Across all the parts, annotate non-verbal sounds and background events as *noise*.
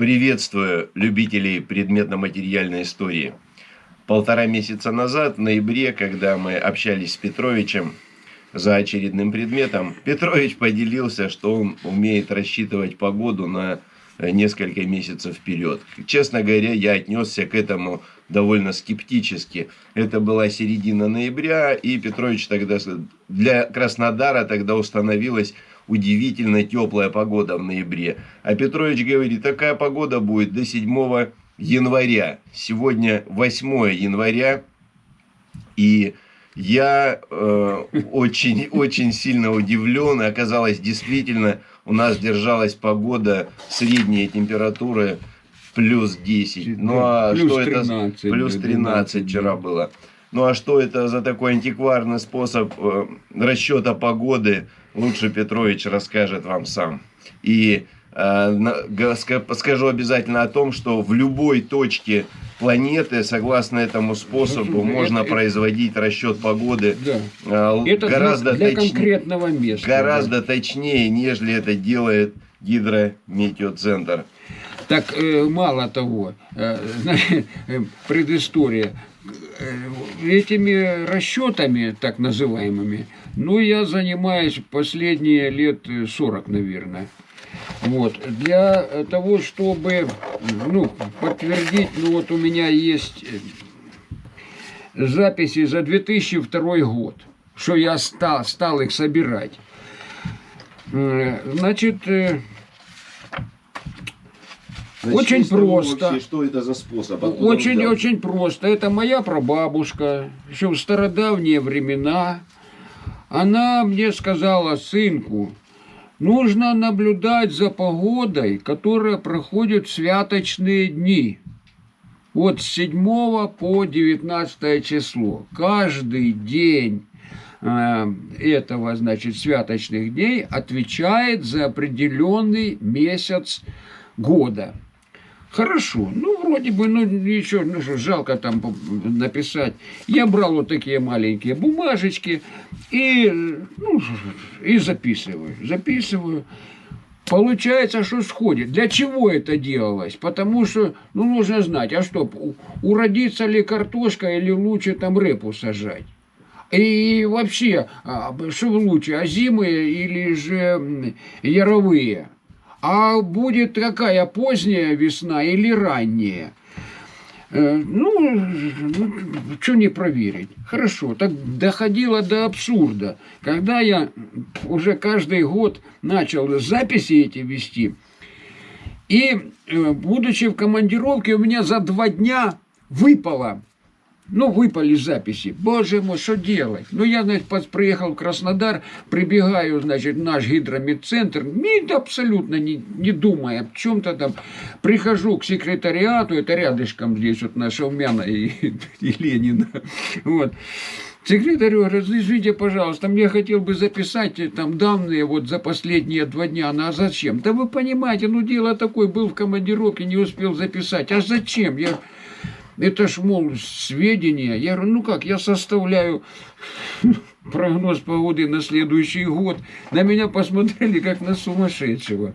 Приветствую любителей предметно-материальной истории. Полтора месяца назад, в ноябре, когда мы общались с Петровичем за очередным предметом, Петрович поделился, что он умеет рассчитывать погоду на несколько месяцев вперед. Честно говоря, я отнесся к этому довольно скептически. Это была середина ноября, и Петрович тогда для Краснодара тогда установилась удивительно теплая погода в ноябре. А Петрович говорит, такая погода будет до 7 января. Сегодня 8 января, и я э, очень, *laughs* очень сильно удивлен. Оказалось, действительно, у нас держалась погода, средняя температура плюс 10. Ну а плюс что 13, это? Плюс 13 вчера было. Ну а что это за такой антикварный способ э, расчета погоды? Лучше Петрович расскажет вам сам. И э, скажу обязательно о том, что в любой точке планеты, согласно этому способу, можно это, производить расчет погоды да. э, это гораздо для точ... конкретного места. Гораздо да. точнее, нежели это делает гидрометеоцентр. Так э, мало того, э, э, предыстория. Этими расчетами, так называемыми, ну, я занимаюсь последние лет 40, наверное. Вот. Для того, чтобы ну, подтвердить, ну вот у меня есть записи за 2002 год, что я стал, стал их собирать. Значит, Значит, очень просто. Вообще, что это за способ? очень, очень просто. Это моя прабабушка, еще в стародавние времена. Она мне сказала, сынку, нужно наблюдать за погодой, которая проходит в святочные дни. Вот с 7 по 19 число. Каждый день э, этого, значит, святочных дней отвечает за определенный месяц года. Хорошо, ну вроде бы, ну ничего, ну что, жалко там написать. Я брал вот такие маленькие бумажечки и, ну, и записываю, записываю. Получается, что сходит. Для чего это делалось? Потому что, ну, нужно знать, а что, уродится ли картошка или лучше там репу сажать? И вообще, а, что лучше, озимые или же яровые? А будет какая поздняя весна или ранняя? Э, ну, ну, что не проверить. Хорошо, так доходило до абсурда. Когда я уже каждый год начал записи эти вести, и, э, будучи в командировке, у меня за два дня выпало ну, выпали записи. Боже мой, что делать? Ну, я, значит, приехал в Краснодар, прибегаю, значит, наш гидромедцентр, не, абсолютно не, не думая о чем-то там. Прихожу к секретариату, это рядышком здесь вот наша Умяна и, *laughs* и Ленина. Вот. Секретарю разрешите, пожалуйста, мне хотел бы записать э, там данные вот за последние два дня. Ну, а зачем? Да вы понимаете, ну, дело такое, был в командировке, не успел записать. А зачем? Я это ж, мол, сведения. Я говорю, ну как, я составляю *laughs* прогноз погоды на следующий год. На меня посмотрели как на сумасшедшего.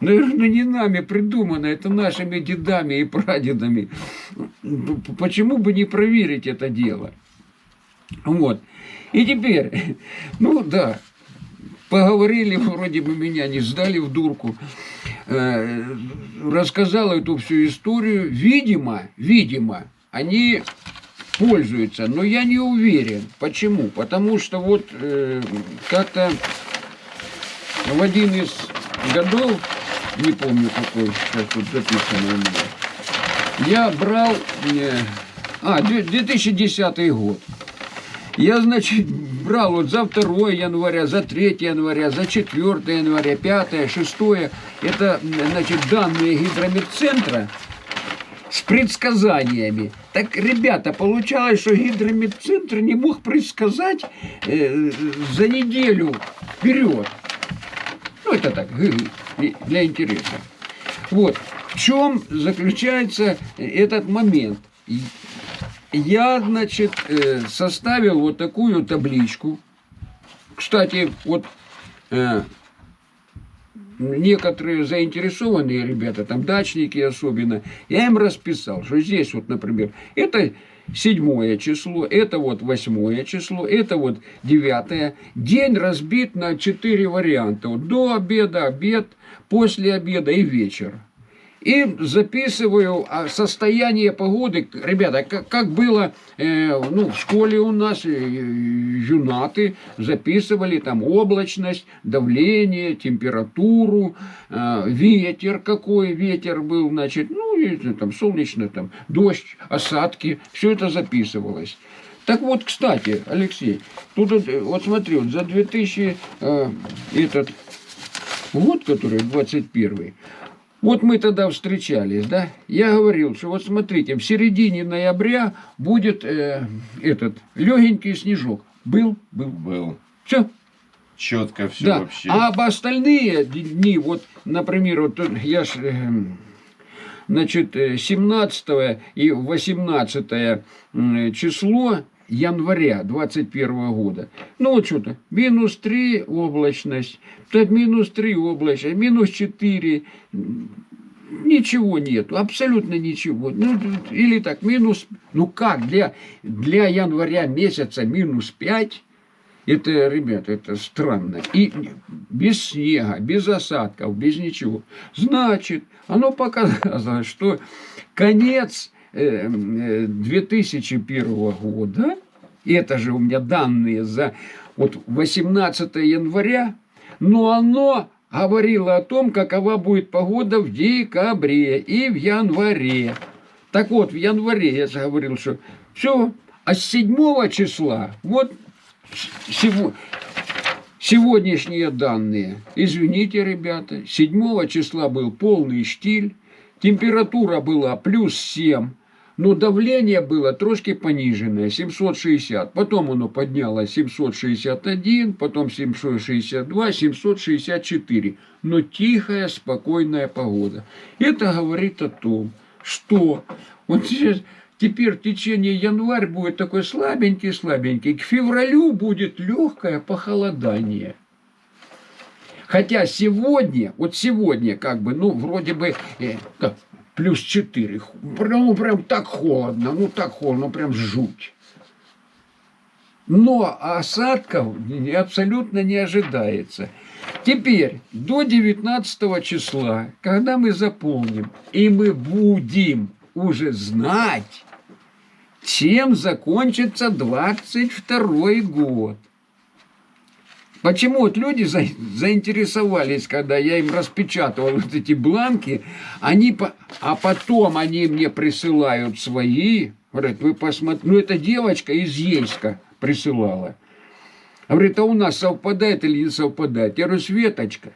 Наверное, ну, не нами придумано, это нашими дедами и прадедами. Почему бы не проверить это дело? Вот. И теперь, *laughs* ну да, поговорили, *laughs* вроде бы меня не сдали в дурку. Э, рассказал эту всю историю. Видимо, видимо, они пользуются, но я не уверен. Почему? Потому что вот э, как-то в один из годов, не помню какой, сейчас тут записано у меня, я брал, э, а, 2010 год. Я, значит, брал вот за 2 января, за 3 января, за 4 января, 5, 6. Это, значит, данные гидрометцентра с предсказаниями. Так, ребята, получалось, что гидрометцентр не мог предсказать э, за неделю вперед. Ну, это так, для интереса. Вот. В чем заключается этот момент? Я, значит, э, составил вот такую табличку. Кстати, вот э, некоторые заинтересованные ребята, там дачники особенно, я им расписал, что здесь вот, например, это седьмое число, это вот восьмое число, это вот девятое. День разбит на четыре варианта. Вот до обеда, обед, после обеда и вечер. И записываю а, состояние погоды. Ребята, как, было э, ну, в школе у нас, э, юнаты записывали там облачность, давление, температуру, э, ветер какой ветер был, значит, ну, там солнечно, там, дождь, осадки, все это записывалось. Так вот, кстати, Алексей, тут вот смотри, вот за 2000 э, этот год, который 21 вот мы тогда встречались, да? Я говорил, что вот смотрите, в середине ноября будет э, этот легенький снежок. Был? Был. Был. Все. Четко все Да. вообще. А об остальные дни, вот, например, вот я ж, э, значит, э, 17 и 18 м, число января 21 года. Ну вот что-то, минус 3 облачность, так минус 3 облачность, минус 4, ничего нету, абсолютно ничего. Ну, или так, минус, ну как, для, для января месяца минус 5, это, ребята, это странно. И без снега, без осадков, без ничего. Значит, оно показало, *laughs* что конец 2001 года, это же у меня данные за вот 18 января, но оно говорило о том, какова будет погода в декабре и в январе. Так вот, в январе я говорил, что все, а с 7 числа, вот сего- сегодняшние данные. Извините, ребята, 7 числа был полный штиль, температура была плюс 7, но давление было трошки пониженное, 760. Потом оно поднялось 761, потом 762, 764. Но тихая, спокойная погода. Это говорит о том, что вот сейчас, теперь в течение январь будет такой слабенький-слабенький. К февралю будет легкое похолодание. Хотя сегодня, вот сегодня как бы, ну, вроде бы, э, плюс 4. Прям, ну, прям так холодно, ну, так холодно, ну, прям жуть. Но осадков абсолютно не ожидается. Теперь, до 19 числа, когда мы заполним, и мы будем уже знать, чем закончится 22 год. Почему вот люди за- заинтересовались, когда я им распечатывал вот эти бланки, они, а потом они мне присылают свои, говорят, вы посмотрите, ну это девочка из Ейска присылала. Говорит, а у нас совпадает или не совпадает? Я говорю, Светочка,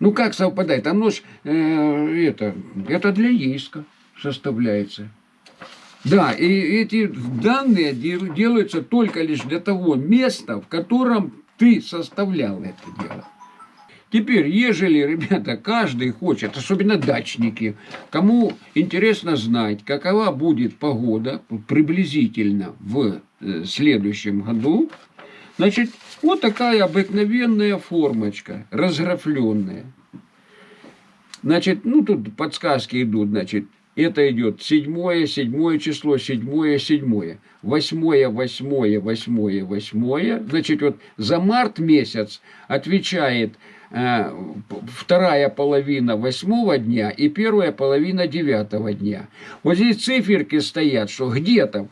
ну как совпадает? Оно ж, э, это, это для Ейска составляется. Да, и эти данные дел- делаются только лишь для того места, в котором ты составлял это дело. Теперь, ежели, ребята, каждый хочет, особенно дачники, кому интересно знать, какова будет погода приблизительно в э, следующем году, значит, вот такая обыкновенная формочка, разграфленная. Значит, ну тут подсказки идут, значит, это идет седьмое, седьмое число, седьмое, седьмое, восьмое, восьмое, восьмое, восьмое. Значит, вот за март месяц отвечает э, вторая половина восьмого дня и первая половина девятого дня. Вот здесь циферки стоят, что где-то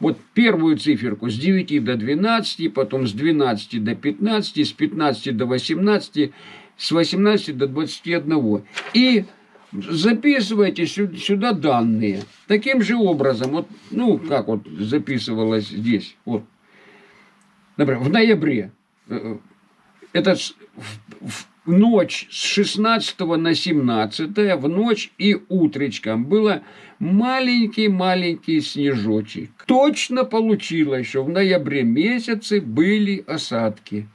вот первую циферку с 9 до 12, потом с 12 до 15, с 15 до 18, с 18 до 21. И записывайте сю- сюда данные. Таким же образом, вот, ну, как вот записывалось здесь, вот, например, в ноябре, э, это с- в, в ночь с 16 на 17, в ночь и утречком было маленький-маленький снежочек. Точно получилось, что в ноябре месяце были осадки.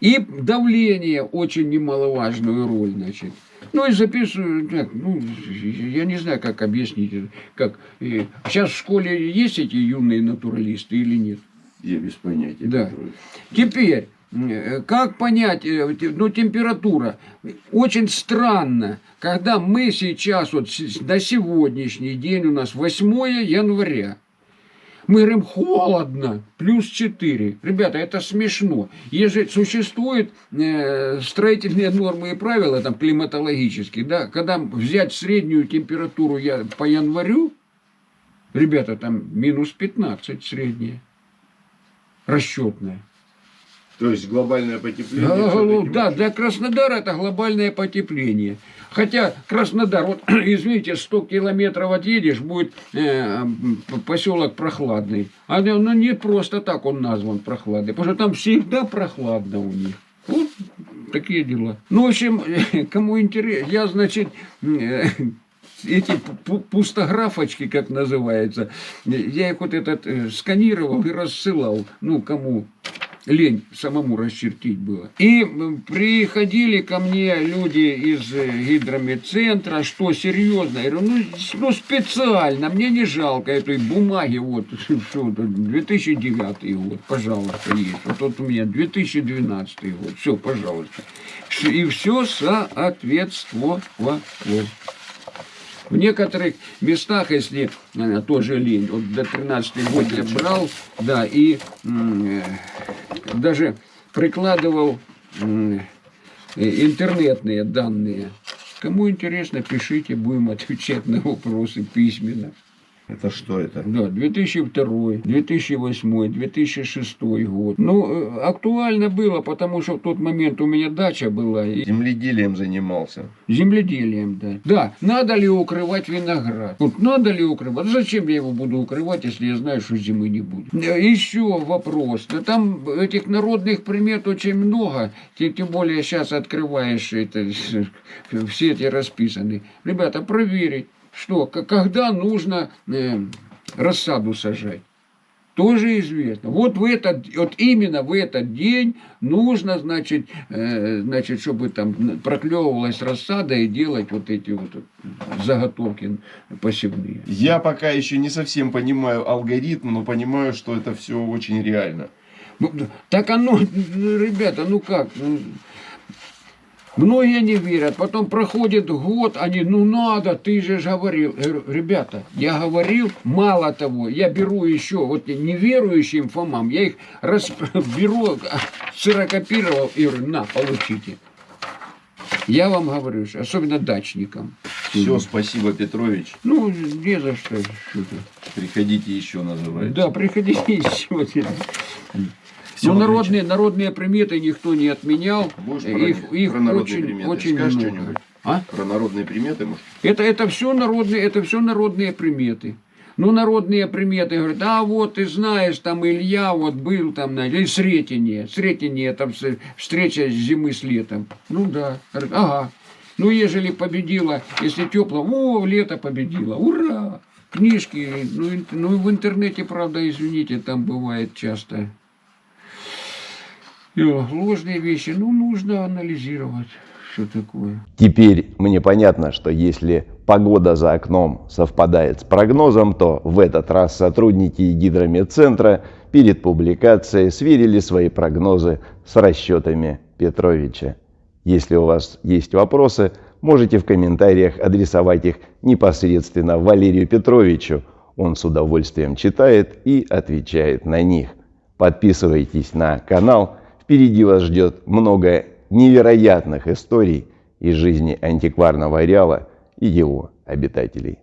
И давление очень немаловажную роль, значит. Ну и записываю, так, ну, я не знаю, как объяснить. Как, э, сейчас в школе есть эти юные натуралисты или нет? Я без понятия. Да. Теперь, э, как понять, э, ну, температура? Очень странно, когда мы сейчас, вот на сегодняшний день у нас 8 января, мы говорим, холодно, плюс 4. Ребята, это смешно. Если существуют э, строительные нормы и правила, там, климатологические, да, когда взять среднюю температуру я, по январю, ребята, там минус 15 средняя, расчетная. То есть глобальное потепление. Да, всё-таки да, для Краснодара это глобальное потепление. Хотя Краснодар, вот *clears throat* извините, 100 километров отъедешь, будет э, поселок прохладный. А ну, ну, не просто так он назван прохладный, потому что там всегда прохладно у них. Вот такие дела. Ну, в общем, *laughs* кому интересно, я, значит, э, *laughs* эти пу- пустографочки, как называется, я их вот этот э, сканировал и рассылал, ну, кому лень самому расчертить было. И приходили ко мне люди из э, гидромедцентра, что серьезно, я говорю, ну, ну специально, мне не жалко этой бумаги, вот, *laughs* тут, 2009 год, пожалуйста, есть. Вот тут у меня 2012 год, все, пожалуйста. И все соответствовало. В некоторых местах, если э, тоже лень, вот до 13 год я брал, да, и э, даже прикладывал э, интернетные данные. Кому интересно, пишите, будем отвечать на вопросы письменно. Это что это? Да, 2002, 2008, 2006 год. Ну, э, актуально было, потому что в тот момент у меня дача была, и Земледелием занимался. Земледелием, да. Да, надо ли укрывать виноград? Вот надо ли укрывать? Зачем я его буду укрывать, если я знаю, что зимы не будет? Еще вопрос. Да там этих народных примет очень много. Тем, тем более сейчас открываешь это, *laughs* все эти расписаны. Ребята, проверить, что, когда нужно э, рассаду сажать. Тоже известно. Вот в этот, вот именно в этот день нужно, значит, э, значит, чтобы там проклевывалась рассада и делать вот эти вот заготовки посевные. Я пока еще не совсем понимаю алгоритм, но понимаю, что это все очень реально. Ну, так оно, ну, ребята, ну как? Многие не верят, потом проходит год, они, ну надо, ты же говорил. Я говорю, ребята, я говорил, мало того, я беру еще, вот неверующим Фомам, я их раз, *laughs* беру, *laughs* ксерокопировал и говорю, на, получите. Я вам говорю, особенно дачникам. Все, спасибо, Петрович. Ну, не за что. Приходите еще, называется. Да, приходите еще. Ну, народные, народные приметы никто не отменял. Про, Их, их про народные очень, приметы очень скажешь много. что-нибудь? А? Про народные приметы, может? Это, это все народные, это все народные приметы. Ну, народные приметы, говорят, а вот ты знаешь, там Илья вот был там, или Сретение. Сретение, там встреча зимы с летом. Ну да. Говорят, ага. Ну, ежели победила, если тепло, о, лето победило, ура! Книжки, ну, ну в интернете, правда, извините, там бывает часто ложные вещи. Ну, нужно анализировать, что такое. Теперь мне понятно, что если погода за окном совпадает с прогнозом, то в этот раз сотрудники гидромедцентра перед публикацией сверили свои прогнозы с расчетами Петровича. Если у вас есть вопросы, можете в комментариях адресовать их непосредственно Валерию Петровичу. Он с удовольствием читает и отвечает на них. Подписывайтесь на канал. Впереди вас ждет много невероятных историй из жизни антикварного ареала и его обитателей.